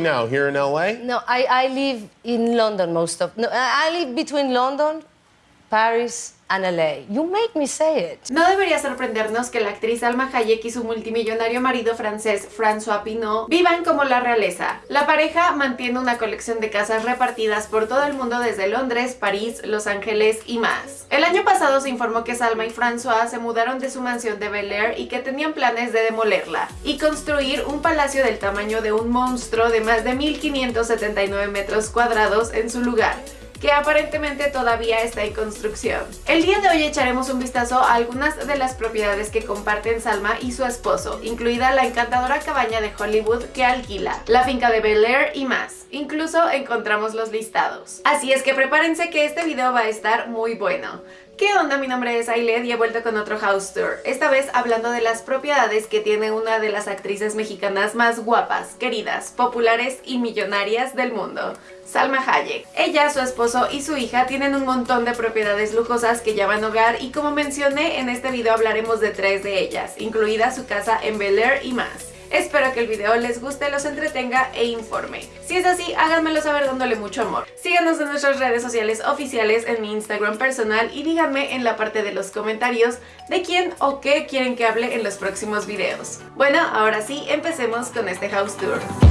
now? Here in LA? No, I, I live in London most of. No, I live between London, Paris, and LA. You make me say it. No debería sorprendernos que la actriz Alma Hayek y su multimillonario marido francés François Pinault vivan como la realeza. La pareja mantiene una colección de casas repartidas por todo el mundo desde Londres, París, Los Ángeles y más. El año pasado se informó que Salma y François se mudaron de su mansión de Bel Air y que tenían planes de demolerla y construir un palacio del tamaño de un monstruo de más de 1579 metros cuadrados en su lugar que aparentemente todavía está en construcción. El día de hoy echaremos un vistazo a algunas de las propiedades que comparten Salma y su esposo, incluida la encantadora cabaña de Hollywood que alquila, la finca de Bel Air y más. Incluso encontramos los listados. Así es que prepárense que este video va a estar muy bueno. ¿Qué onda? Mi nombre es Ailed y he vuelto con otro house tour, esta vez hablando de las propiedades que tiene una de las actrices mexicanas más guapas, queridas, populares y millonarias del mundo, Salma Hayek. Ella, su esposo y su hija tienen un montón de propiedades lujosas que llaman hogar y como mencioné en este video hablaremos de tres de ellas, incluida su casa en Bel Air y más. Espero que el video les guste, los entretenga e informe. Si es así, háganmelo saber dándole mucho amor. Síganos en nuestras redes sociales oficiales, en mi Instagram personal y díganme en la parte de los comentarios de quién o qué quieren que hable en los próximos videos. Bueno, ahora sí, empecemos con este house tour.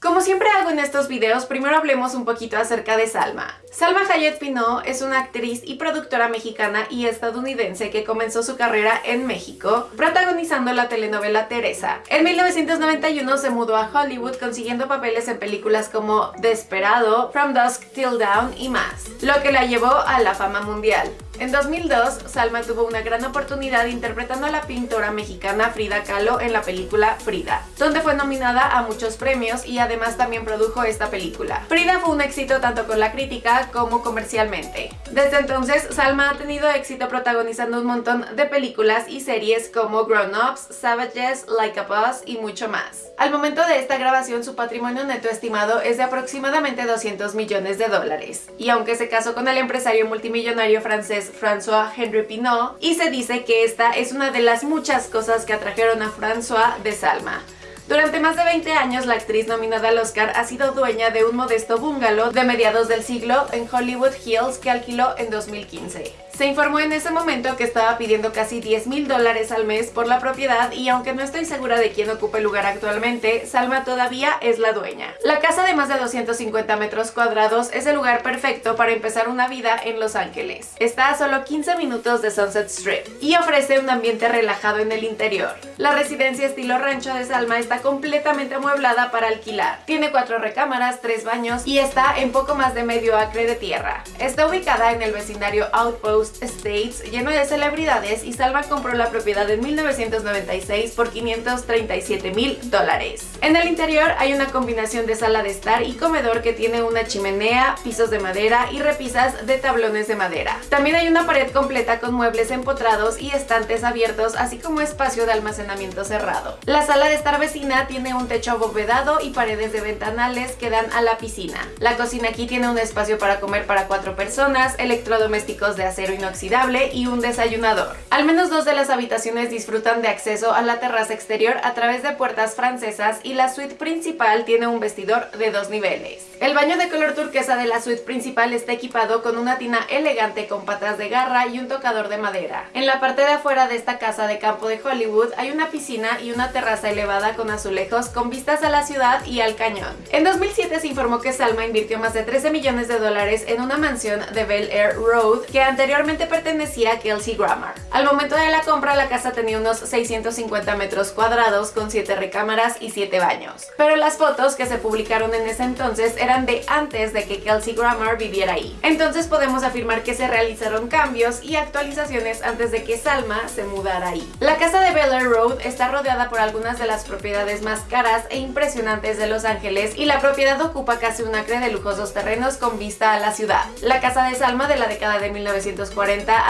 Como siempre hago en estos videos, primero hablemos un poquito acerca de Salma. Salma Hayek Pinault es una actriz y productora mexicana y estadounidense que comenzó su carrera en México, protagonizando la telenovela Teresa. En 1991 se mudó a Hollywood consiguiendo papeles en películas como Desperado, From Dusk Till Dawn y más, lo que la llevó a la fama mundial. En 2002, Salma tuvo una gran oportunidad interpretando a la pintora mexicana Frida Kahlo en la película Frida, donde fue nominada a muchos premios y además también produjo esta película. Frida fue un éxito tanto con la crítica como comercialmente. Desde entonces, Salma ha tenido éxito protagonizando un montón de películas y series como Grown Ups, Savages, Like a Boss y mucho más. Al momento de esta grabación, su patrimonio neto estimado es de aproximadamente 200 millones de dólares. Y aunque se casó con el empresario multimillonario francés François Henry Pinault y se dice que esta es una de las muchas cosas que atrajeron a François de Salma. Durante más de 20 años, la actriz nominada al Oscar ha sido dueña de un modesto bungalow de mediados del siglo en Hollywood Hills que alquiló en 2015. Se informó en ese momento que estaba pidiendo casi 10 mil dólares al mes por la propiedad y aunque no estoy segura de quién ocupa el lugar actualmente, Salma todavía es la dueña. La casa de más de 250 metros cuadrados es el lugar perfecto para empezar una vida en Los Ángeles. Está a solo 15 minutos de Sunset Strip y ofrece un ambiente relajado en el interior. La residencia estilo rancho de Salma está completamente amueblada para alquilar. Tiene cuatro recámaras, tres baños y está en poco más de medio acre de tierra. Está ubicada en el vecindario Outpost States lleno de celebridades y Salma compró la propiedad en 1996 por 537 mil dólares. En el interior hay una combinación de sala de estar y comedor que tiene una chimenea, pisos de madera y repisas de tablones de madera. También hay una pared completa con muebles empotrados y estantes abiertos así como espacio de almacenamiento cerrado. La sala de estar vecina tiene un techo abovedado y paredes de ventanales que dan a la piscina. La cocina aquí tiene un espacio para comer para cuatro personas, electrodomésticos de acero inoxidable y un desayunador. Al menos dos de las habitaciones disfrutan de acceso a la terraza exterior a través de puertas francesas y la suite principal tiene un vestidor de dos niveles. El baño de color turquesa de la suite principal está equipado con una tina elegante con patas de garra y un tocador de madera. En la parte de afuera de esta casa de campo de Hollywood hay una piscina y una terraza elevada con azulejos con vistas a la ciudad y al cañón. En 2007 se informó que Salma invirtió más de 13 millones de dólares en una mansión de Bel Air Road que anteriormente pertenecía a Kelsey Grammer. Al momento de la compra la casa tenía unos 650 metros cuadrados con 7 recámaras y 7 baños. Pero las fotos que se publicaron en ese entonces eran de antes de que Kelsey Grammer viviera ahí. Entonces podemos afirmar que se realizaron cambios y actualizaciones antes de que Salma se mudara ahí. La casa de Bel Road está rodeada por algunas de las propiedades propiedades más caras e impresionantes de Los Ángeles y la propiedad ocupa casi un acre de lujosos terrenos con vista a la ciudad. La casa de Salma de la década de 1940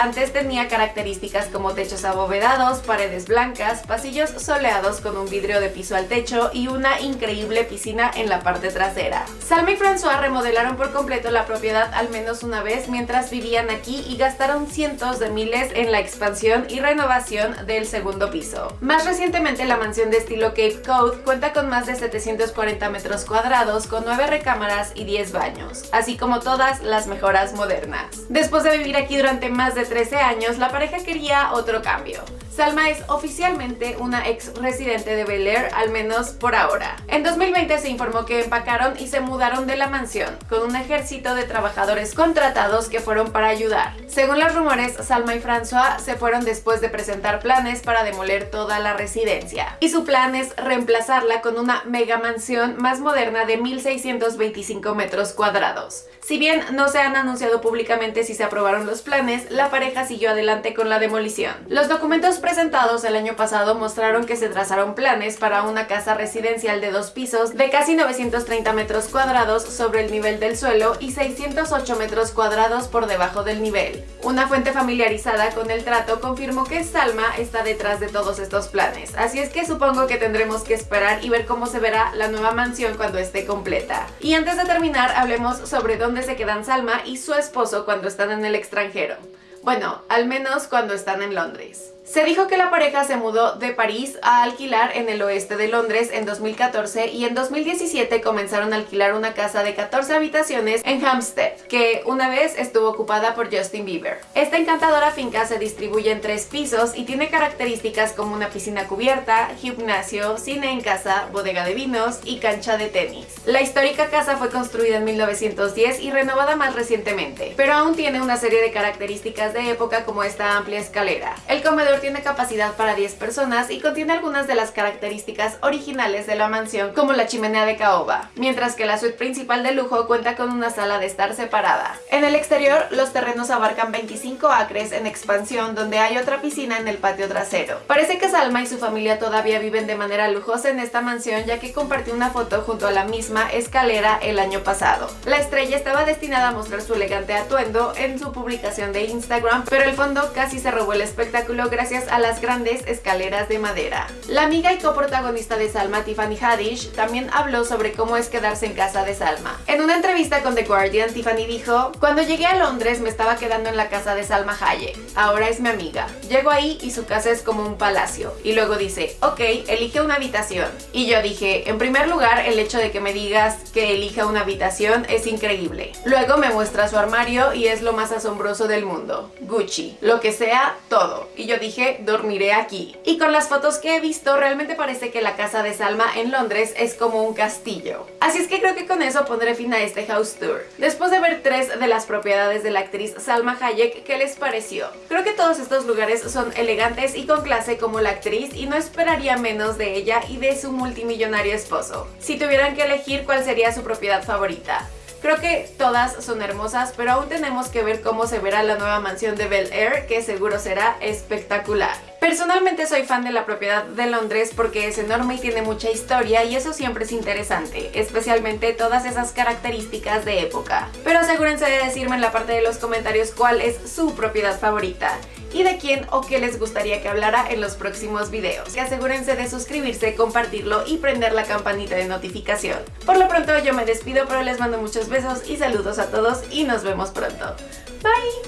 antes tenía características como techos abovedados, paredes blancas, pasillos soleados con un vidrio de piso al techo y una increíble piscina en la parte trasera. Salma y François remodelaron por completo la propiedad al menos una vez mientras vivían aquí y gastaron cientos de miles en la expansión y renovación del segundo piso. Más recientemente la mansión de estilo Cape Cod cuenta con más de 740 metros cuadrados con 9 recámaras y 10 baños, así como todas las mejoras modernas. Después de vivir aquí durante más de 13 años, la pareja quería otro cambio. Salma es oficialmente una ex residente de Bel Air, al menos por ahora. En 2020 se informó que empacaron y se mudaron de la mansión, con un ejército de trabajadores contratados que fueron para ayudar. Según los rumores, Salma y François se fueron después de presentar planes para demoler toda la residencia. Y su plan es reemplazarla con una mega mansión más moderna de 1625 metros cuadrados. Si bien no se han anunciado públicamente si se aprobaron los planes, la pareja siguió adelante con la demolición. Los documentos presentados el año pasado mostraron que se trazaron planes para una casa residencial de dos pisos de casi 930 metros cuadrados sobre el nivel del suelo y 608 metros cuadrados por debajo del nivel. Una fuente familiarizada con el trato confirmó que Salma está detrás de todos estos planes, así es que supongo que tendremos que esperar y ver cómo se verá la nueva mansión cuando esté completa. Y antes de terminar, hablemos sobre dónde se quedan Salma y su esposo cuando están en el extranjero. Bueno, al menos cuando están en Londres. Se dijo que la pareja se mudó de París a alquilar en el oeste de Londres en 2014 y en 2017 comenzaron a alquilar una casa de 14 habitaciones en Hampstead, que una vez estuvo ocupada por Justin Bieber. Esta encantadora finca se distribuye en tres pisos y tiene características como una piscina cubierta, gimnasio, cine en casa, bodega de vinos y cancha de tenis. La histórica casa fue construida en 1910 y renovada más recientemente, pero aún tiene una serie de características de época como esta amplia escalera. El comedor tiene capacidad para 10 personas y contiene algunas de las características originales de la mansión, como la chimenea de caoba, mientras que la suite principal de lujo cuenta con una sala de estar separada. En el exterior, los terrenos abarcan 25 acres en expansión, donde hay otra piscina en el patio trasero. Parece que Salma y su familia todavía viven de manera lujosa en esta mansión, ya que compartió una foto junto a la misma escalera el año pasado. La estrella estaba destinada a mostrar su elegante atuendo en su publicación de Instagram, pero el fondo casi se robó el espectáculo gracias a las grandes escaleras de madera. La amiga y coprotagonista de Salma, Tiffany Haddish, también habló sobre cómo es quedarse en casa de Salma. En una entrevista con The Guardian, Tiffany dijo, Cuando llegué a Londres me estaba quedando en la casa de Salma Hayek. Ahora es mi amiga. Llego ahí y su casa es como un palacio. Y luego dice, ok, elige una habitación. Y yo dije, en primer lugar, el hecho de que me digas que elija una habitación es increíble. Luego me muestra su armario y es lo más asombroso del mundo. Gucci. Lo que sea, todo. Y yo dije, dormiré aquí. Y con las fotos que he visto, realmente parece que la casa de Salma en Londres es como un castillo. Así es que creo que con eso pondré fin a este house tour. Después de ver tres de las propiedades de la actriz Salma Hayek, ¿qué les pareció? Creo que todos estos lugares son elegantes y con clase como la actriz y no esperaría menos de ella y de su multimillonario esposo. Si tuvieran que elegir cuál sería su propiedad favorita, Creo que todas son hermosas, pero aún tenemos que ver cómo se verá la nueva mansión de Bel Air, que seguro será espectacular. Personalmente soy fan de la propiedad de Londres porque es enorme y tiene mucha historia y eso siempre es interesante, especialmente todas esas características de época. Pero asegúrense de decirme en la parte de los comentarios cuál es su propiedad favorita y de quién o qué les gustaría que hablara en los próximos videos. Y asegúrense de suscribirse, compartirlo y prender la campanita de notificación. Por lo pronto yo me despido, pero les mando muchos besos y saludos a todos y nos vemos pronto. Bye!